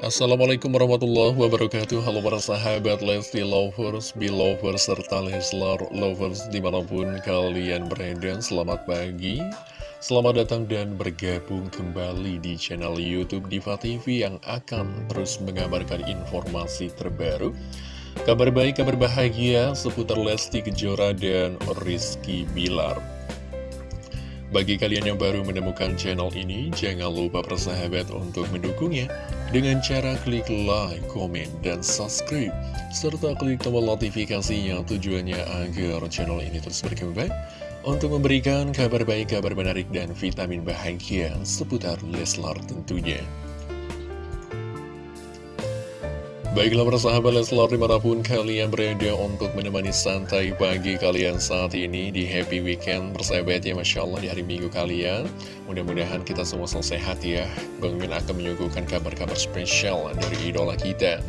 Assalamualaikum warahmatullahi wabarakatuh. Halo para sahabat Lesti Lovers, Belovers, serta Leslar Lovers di mana pun kalian berada. Selamat pagi Selamat datang dan bergabung kembali di channel Youtube Diva TV Yang akan terus mengabarkan informasi terbaru Kabar baik, kabar bahagia seputar Lesti Kejora dan Rizky Bilar. Bagi kalian yang baru menemukan channel ini, jangan lupa persahabat untuk mendukungnya dengan cara klik like, komen, dan subscribe, serta klik tombol notifikasinya tujuannya agar channel ini terus berkembang untuk memberikan kabar baik, kabar menarik, dan vitamin bahagia seputar Leslar tentunya. Baiklah persahabat Leslar di mana pun kalian berada untuk menemani santai pagi kalian saat ini di happy weekend persahabat ya Masya Allah di hari minggu kalian. Mudah-mudahan kita semua selalu sehat ya. Bang Min akan menyuguhkan kabar-kabar spesial dari idola kita.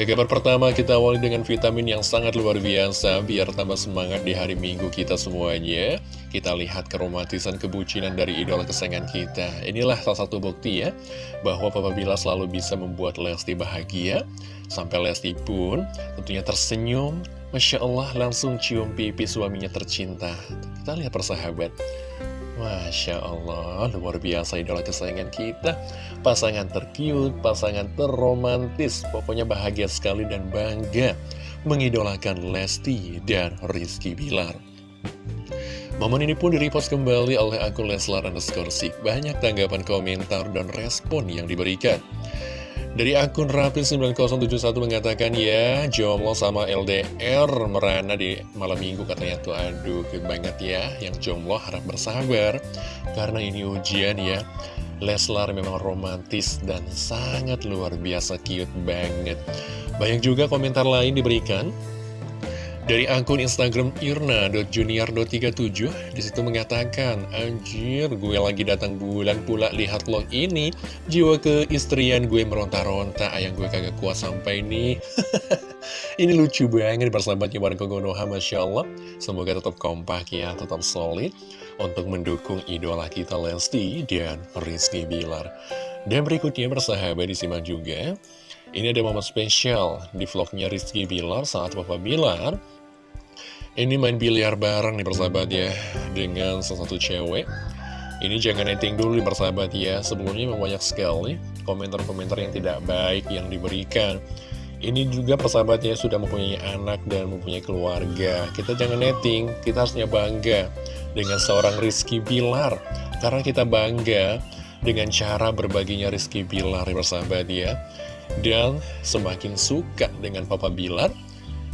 Ke pertama kita awali dengan vitamin yang sangat luar biasa Biar tambah semangat di hari minggu kita semuanya Kita lihat keromantisan kebucinan dari idola kesayangan kita. Inilah salah satu bukti ya Bahwa Papa Bila selalu bisa membuat Lesti bahagia. Sampai Lesti pun tentunya tersenyum. Masya Allah langsung cium pipi suaminya tercinta. Kita lihat persahabat. Masya Allah, luar biasa idola kesayangan kita. Pasangan terkiut, pasangan terromantis. Pokoknya bahagia sekali dan bangga Mengidolakan Lesti dan Rizky Bilar Momen ini pun direpost kembali oleh akun Leslar underscore Banyak tanggapan komentar dan respon yang diberikan. Dari akun Rapin9071 mengatakan ya jomblo sama LDR merana di malam minggu katanya. Tuh aduh banget ya yang jomblo harap bersabar. Karena ini ujian ya. Leslar memang romantis dan sangat luar biasa cute banget. Banyak juga komentar lain diberikan dari akun Instagram irna.junior.37 Di situ mengatakan Anjir gue lagi datang bulan pula lihat lo ini. Jiwa keistrian gue meronta-ronta Ayang gue kagak kuat sampai nih Ini lucu banget persahabatnya warga Konoha Masya Allah. Semoga tetap kompak ya Tetap solid Untuk mendukung idola kita Lesti dan Rizky Bilar. Dan berikutnya bersahabat disimak juga ini ada momen spesial di vlognya Rizky Bilar saat Bapak Bilar ini main biliar bareng nih persahabat ya Dengan salah satu cewek. Ini jangan netting dulu nih persahabat ya. Sebelumnya memang banyak sekali Komentar-komentar yang tidak baik yang diberikan. Ini juga persahabatnya sudah mempunyai anak dan mempunyai keluarga. Kita jangan netting Kita harusnya bangga Dengan seorang Rizky Bilar. Karena kita bangga Dengan cara berbaginya Rizky Bilar ya persahabat ya. Dan semakin suka dengan Papa Bilar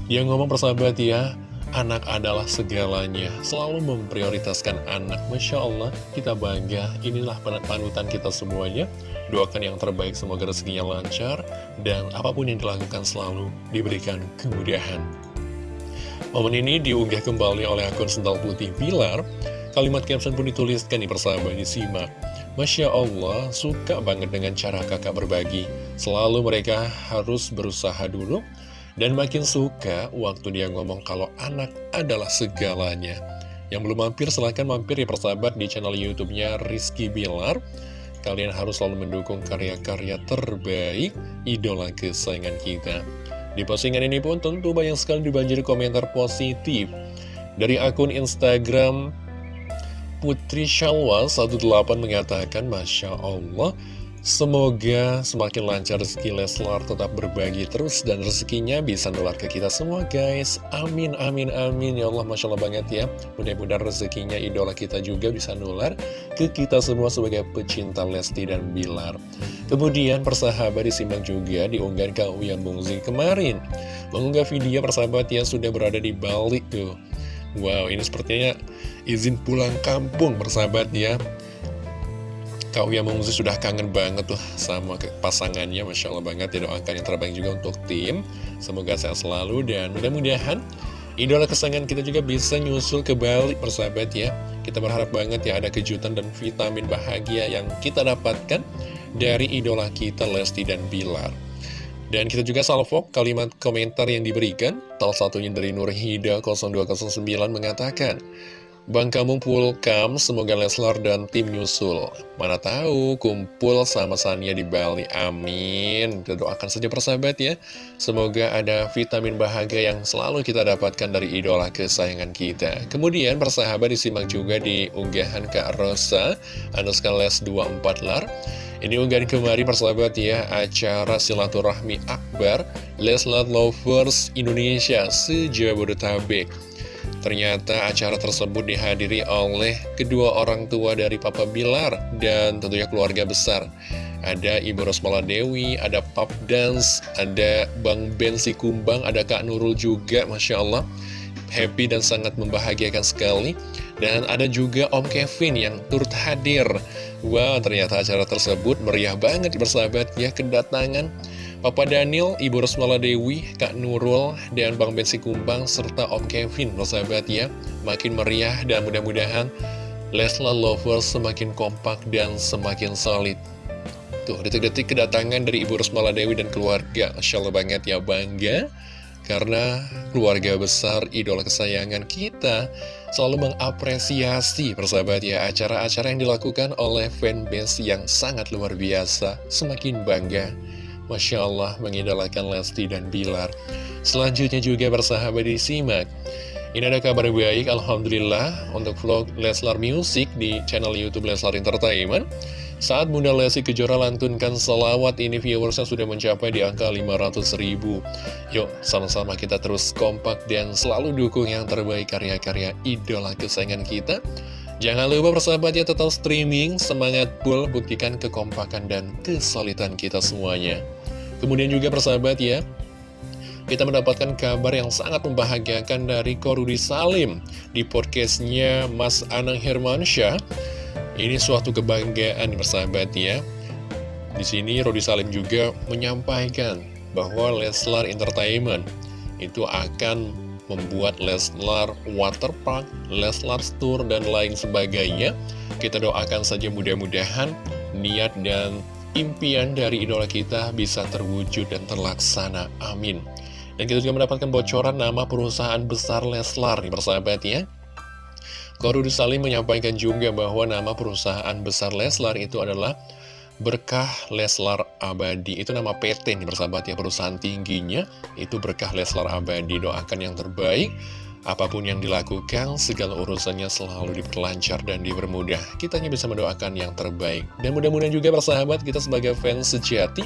Dia ngomong persahabat ya Anak adalah segalanya, selalu memprioritaskan anak. Masya Allah, kita bangga. Inilah panutan kita semuanya. Doakan yang terbaik, semoga rezekinya lancar. Dan apa pun yang dilakukan selalu diberikan kemudahan. Momen ini diunggah kembali oleh akun Sental Putih Pilar. Kalimat caption pun dituliskan di persahabat disimak. Masya Allah, suka banget dengan cara kakak berbagi. Selalu mereka harus berusaha dulu dan makin suka waktu dia ngomong kalau anak adalah segalanya. Yang belum mampir silahkan mampir ya persahabat di channel YouTube-nya Rizky Bilar. Kalian harus selalu mendukung karya-karya terbaik idola kesayangan kita. Di postingan ini pun tentu banyak sekali dibanjiri komentar positif. Dari akun Instagram Putri Shalwa 18 mengatakan Masya Allah Semoga semakin lancar rezeki Leslar tetap berbagi terus dan rezekinya bisa nular ke kita semua guys. Amin, amin, amin. Ya Allah, Masya Allah banget ya. Mudah-mudahan rezekinya idola kita juga bisa nular ke kita semua sebagai pecinta Lesti dan Bilar. Kemudian persahabat disimak juga diunggah ke Uyan Bungzi kemarin. Mengunggah video persahabat yang sudah berada di Bali tuh. Wow, ini sepertinya izin pulang kampung persahabat ya. Kak Uya Mungzi sudah kangen banget tuh sama pasangannya. Masya Allah banget ya doakan yang terbaik juga untuk tim. Semoga sehat selalu dan mudah-mudahan Idola kesayangan kita juga bisa nyusul ke balik persahabat ya. Kita berharap banget ya ada kejutan dan vitamin bahagia yang kita dapatkan Dari idola kita Lesti dan Bilar. Dan kita juga salvo kalimat komentar yang diberikan. Salah satunya dari Nurhida 0209 mengatakan Bang Kamung Pulkam, semoga Leslar dan tim nyusul. Mana tahu kumpul sama Sania di Bali. Amin. Kita doakan saja persahabat ya. Semoga ada vitamin bahagia yang selalu kita dapatkan dari idola kesayangan kita. Kemudian persahabat disimak juga di unggahan Kak Rosa, Anuska Les 24 Lar. Ini unggahan kemarin persahabat ya, acara silaturahmi akbar Leslar Lovers Indonesia se-Jabodetabek. Ternyata acara tersebut dihadiri oleh kedua orang tua dari Papa Bilar dan tentunya keluarga besar. Ada Ibu Rosmala Dewi, ada Pap Dance, ada Bang Ben Kumbang, ada Kak Nurul juga, Masya Allah. Happy dan sangat membahagiakan sekali. Dan ada juga Om Kevin yang turut hadir. Wah, wow, ternyata acara tersebut meriah banget bersahabat ya kedatangan Papa Daniel, Ibu Rosmala Dewi, Kak Nurul, dan Bang Bensi Kumbang, serta Om Kevin, sahabat ya, makin meriah dan mudah-mudahan Leslar Lovers semakin kompak dan semakin solid. Tuh, detik-detik kedatangan dari Ibu Rosmala Dewi dan keluarga, Masya Allah banget ya, bangga. Karena keluarga besar, idola kesayangan kita, selalu mengapresiasi persahabat ya acara-acara yang dilakukan oleh fanbase yang sangat luar biasa, semakin bangga Masya Allah mengidolakan Lesti dan Bilar. Selanjutnya juga bersahabat disimak Ini ada kabar baik Alhamdulillah Untuk vlog Leslar Music di channel Youtube Leslar Entertainment. Saat Bunda Lesti Kejora lantunkan selawat ini viewersnya sudah mencapai di angka 500 ribu. Yuk sama-sama kita terus kompak dan selalu dukung yang terbaik karya-karya idola kesayangan kita. Jangan lupa persahabatnya tetap streaming, semangat full, buktikan kekompakan dan kesulitan kita semuanya. Kemudian juga persahabat ya, kita mendapatkan kabar yang sangat membahagiakan dari Korudi Salim di podcastnya Mas Anang Hermansyah. Ini suatu kebanggaan persahabat ya. Di sini Rudi Salim juga menyampaikan bahwa Leslar Entertainment itu akan membuat Leslar Waterpark, Leslar Tour, dan lain sebagainya. Kita doakan saja mudah-mudahan niat dan impian dari idola kita bisa terwujud dan terlaksana. Amin. Dan kita juga mendapatkan bocoran nama perusahaan besar Leslar nih persahabat ya. Korudi Salim menyampaikan juga bahwa nama perusahaan besar Leslar itu adalah Berkah Leslar Abadi Itu nama PT nih bersahabat ya Perusahaan tingginya Itu Berkah Leslar Abadi Doakan yang terbaik Apa pun yang dilakukan, segala urusannya selalu diperlancar dan dipermudah. Kita hanya bisa mendoakan yang terbaik. Dan mudah-mudahan juga bersahabat kita sebagai fans sejati,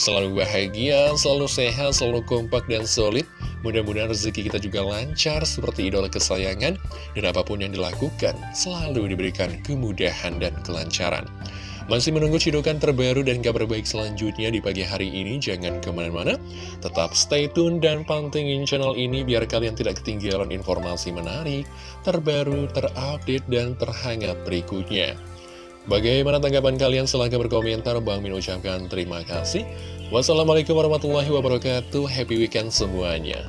selalu bahagia, selalu sehat, selalu kompak dan solid. Mudah-mudahan rezeki kita juga lancar seperti idola kesayangan, dan apa pun yang dilakukan, selalu diberikan kemudahan dan kelancaran. Masih menunggu cidukan terbaru dan kabar baik selanjutnya di pagi hari ini, jangan ke mana-mana. Tetap stay tune dan pantengin channel ini biar kalian tidak ketinggalan informasi menarik, terbaru, terupdate, dan terhangat berikutnya. Bagaimana tanggapan kalian? Silahkan berkomentar. Bang Min ucapkan terima kasih. Wassalamualaikum warahmatullahi wabarakatuh. Happy weekend semuanya.